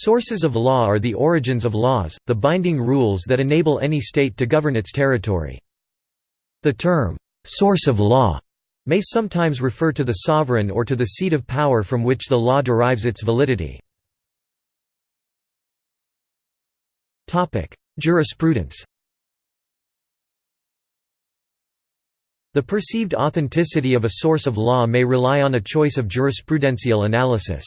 Sources of law are the origins of laws, the binding rules that enable any state to govern its territory. The term, "'source of law' may sometimes refer to the sovereign or to the seat of power from which the law derives its validity. Jurisprudence The perceived authenticity of a source of law may rely on a choice of jurisprudential analysis.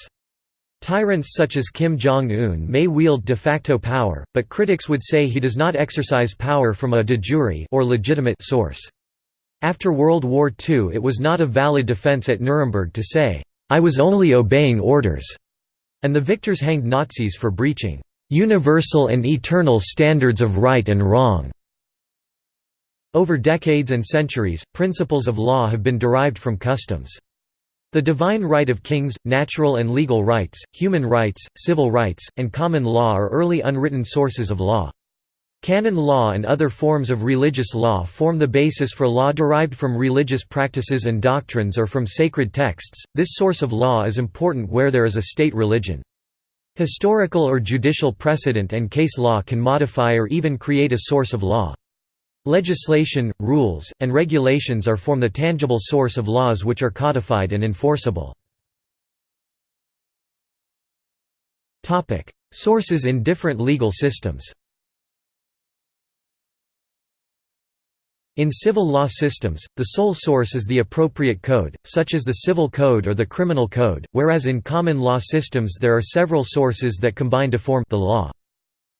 Tyrants such as Kim Jong-un may wield de facto power, but critics would say he does not exercise power from a de jure or legitimate source. After World War II it was not a valid defense at Nuremberg to say, "'I was only obeying orders' and the victors hanged Nazis for breaching "'universal and eternal standards of right and wrong' Over decades and centuries, principles of law have been derived from customs. The divine right of kings, natural and legal rights, human rights, civil rights, and common law are early unwritten sources of law. Canon law and other forms of religious law form the basis for law derived from religious practices and doctrines or from sacred texts. This source of law is important where there is a state religion. Historical or judicial precedent and case law can modify or even create a source of law. Legislation, rules, and regulations are form the tangible source of laws which are codified and enforceable. Sources in different legal systems In civil law systems, the sole source is the appropriate code, such as the Civil Code or the Criminal Code, whereas in common law systems there are several sources that combine to form the law.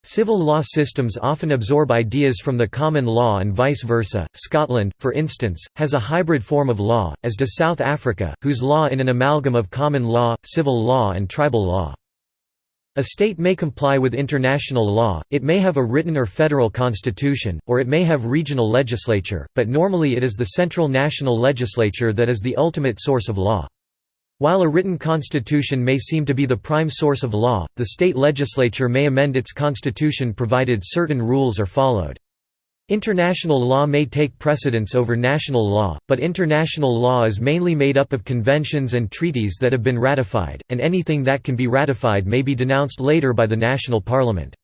Civil law systems often absorb ideas from the common law and vice versa. Scotland, for instance, has a hybrid form of law, as does South Africa, whose law is an amalgam of common law, civil law and tribal law. A state may comply with international law, it may have a written or federal constitution, or it may have regional legislature, but normally it is the central national legislature that is the ultimate source of law. While a written constitution may seem to be the prime source of law, the state legislature may amend its constitution provided certain rules are followed. International law may take precedence over national law, but international law is mainly made up of conventions and treaties that have been ratified, and anything that can be ratified may be denounced later by the national parliament.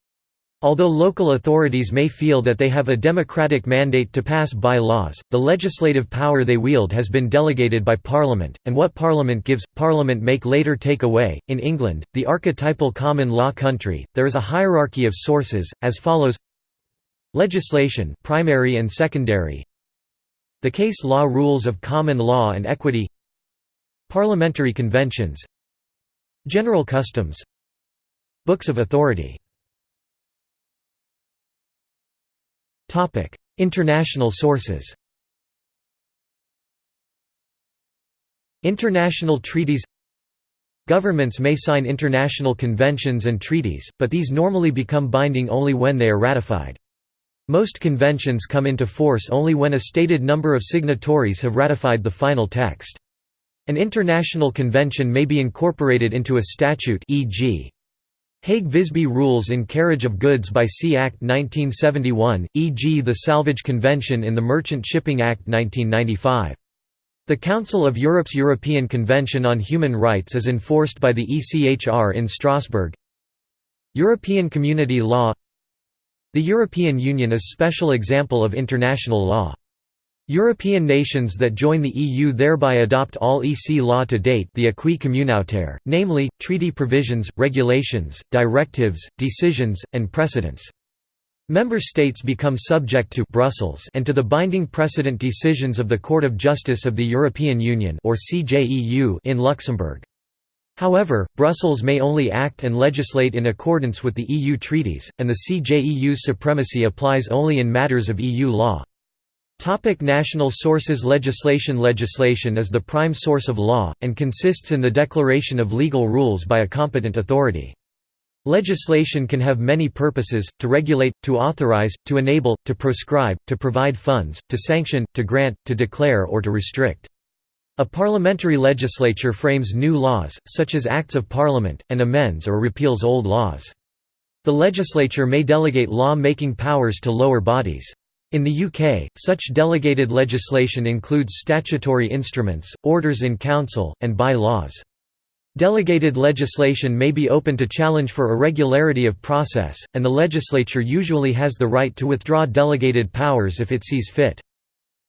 Although local authorities may feel that they have a democratic mandate to pass by-laws, the legislative power they wield has been delegated by Parliament, and what Parliament gives, Parliament make later take away. In England, the archetypal common law country, there is a hierarchy of sources, as follows. Legislation primary and secondary. The case law rules of common law and equity. Parliamentary conventions. General customs. Books of authority International sources International treaties Governments may sign international conventions and treaties, but these normally become binding only when they are ratified. Most conventions come into force only when a stated number of signatories have ratified the final text. An international convention may be incorporated into a statute e.g. Hague-Visby rules in carriage of goods by sea Act 1971, e.g. the Salvage Convention in the Merchant Shipping Act 1995. The Council of Europe's European Convention on Human Rights is enforced by the ECHR in Strasbourg. European Community Law The European Union is special example of international law. European nations that join the EU thereby adopt all EC law to date the acquis communautaire, namely, treaty provisions, regulations, directives, decisions, and precedents. Member states become subject to Brussels and to the binding precedent decisions of the Court of Justice of the European Union or CJEU in Luxembourg. However, Brussels may only act and legislate in accordance with the EU treaties, and the CJEU's supremacy applies only in matters of EU law. Topic national sources Legislation Legislation is the prime source of law, and consists in the declaration of legal rules by a competent authority. Legislation can have many purposes, to regulate, to authorize, to enable, to proscribe, to provide funds, to sanction, to grant, to declare or to restrict. A parliamentary legislature frames new laws, such as Acts of Parliament, and amends or repeals old laws. The legislature may delegate law-making powers to lower bodies. In the UK, such delegated legislation includes statutory instruments, orders in council, and by-laws. Delegated legislation may be open to challenge for irregularity of process, and the legislature usually has the right to withdraw delegated powers if it sees fit.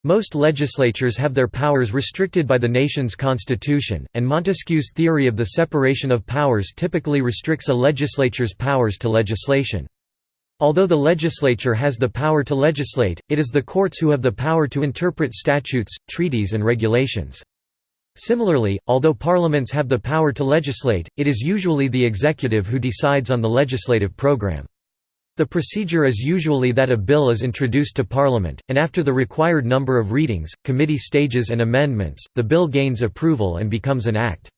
Most legislatures have their powers restricted by the nation's constitution, and Montesquieu's theory of the separation of powers typically restricts a legislature's powers to legislation. Although the legislature has the power to legislate, it is the courts who have the power to interpret statutes, treaties and regulations. Similarly, although parliaments have the power to legislate, it is usually the executive who decides on the legislative program. The procedure is usually that a bill is introduced to Parliament, and after the required number of readings, committee stages and amendments, the bill gains approval and becomes an act.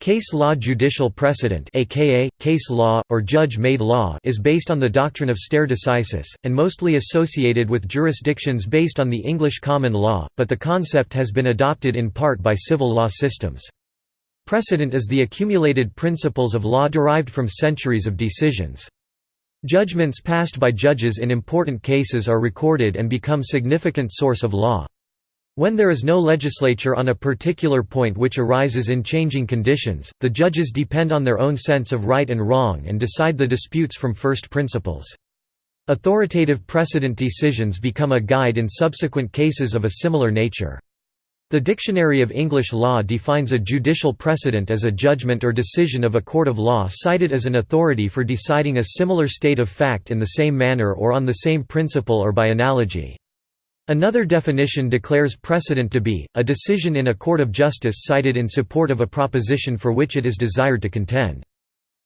Case law judicial precedent aka, case law, or judge-made law is based on the doctrine of stare decisis, and mostly associated with jurisdictions based on the English common law, but the concept has been adopted in part by civil law systems. Precedent is the accumulated principles of law derived from centuries of decisions. Judgments passed by judges in important cases are recorded and become significant source of law. When there is no legislature on a particular point which arises in changing conditions, the judges depend on their own sense of right and wrong and decide the disputes from first principles. Authoritative precedent decisions become a guide in subsequent cases of a similar nature. The Dictionary of English Law defines a judicial precedent as a judgment or decision of a court of law cited as an authority for deciding a similar state of fact in the same manner or on the same principle or by analogy. Another definition declares precedent to be, a decision in a court of justice cited in support of a proposition for which it is desired to contend.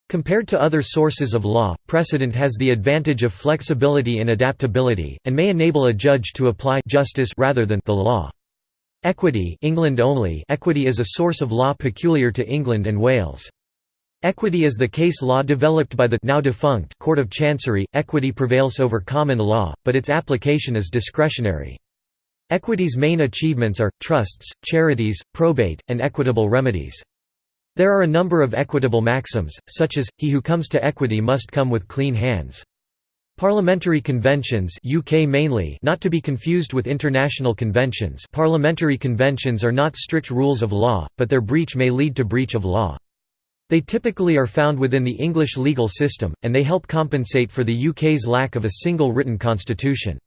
Compared to other sources of law, precedent has the advantage of flexibility and adaptability, and may enable a judge to apply justice rather than the law. Equity England only equity is a source of law peculiar to England and Wales. Equity is the case law developed by the now defunct Court of Chancery. Equity prevails over common law, but its application is discretionary. Equity's main achievements are, trusts, charities, probate, and equitable remedies. There are a number of equitable maxims, such as, he who comes to equity must come with clean hands. Parliamentary conventions UK mainly not to be confused with international conventions parliamentary conventions are not strict rules of law, but their breach may lead to breach of law. They typically are found within the English legal system, and they help compensate for the UK's lack of a single written constitution.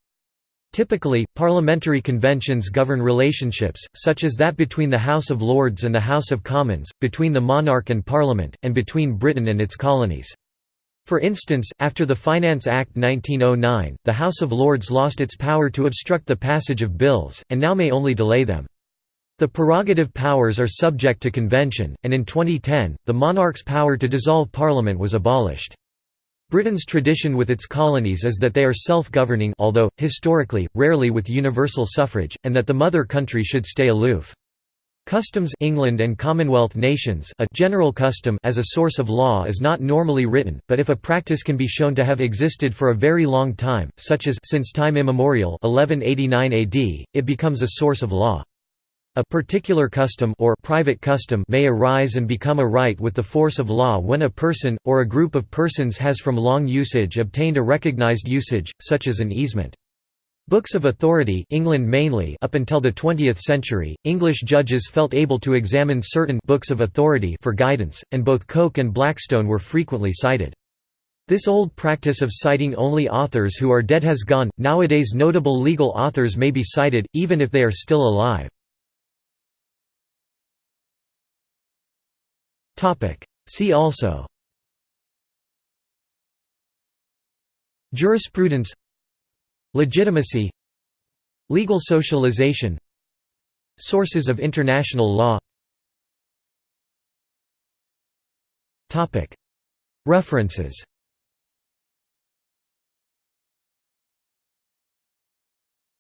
Typically, parliamentary conventions govern relationships, such as that between the House of Lords and the House of Commons, between the monarch and Parliament, and between Britain and its colonies. For instance, after the Finance Act 1909, the House of Lords lost its power to obstruct the passage of bills, and now may only delay them. The prerogative powers are subject to convention, and in 2010, the monarch's power to dissolve parliament was abolished. Britain's tradition with its colonies is that they are self-governing although, historically, rarely with universal suffrage, and that the mother country should stay aloof. Customs England and Commonwealth nations a general custom as a source of law is not normally written, but if a practice can be shown to have existed for a very long time, such as since time immemorial 1189 AD, it becomes a source of law. A particular custom or private custom may arise and become a right with the force of law when a person, or a group of persons has from long usage obtained a recognized usage, such as an easement. Books of authority England mainly up until the 20th century, English judges felt able to examine certain books of authority for guidance, and both Coke and Blackstone were frequently cited. This old practice of citing only authors who are dead has gone, nowadays notable legal authors may be cited, even if they are still alive. See also. Jurisprudence. Legitimacy. Legal socialization. Sources of international law. References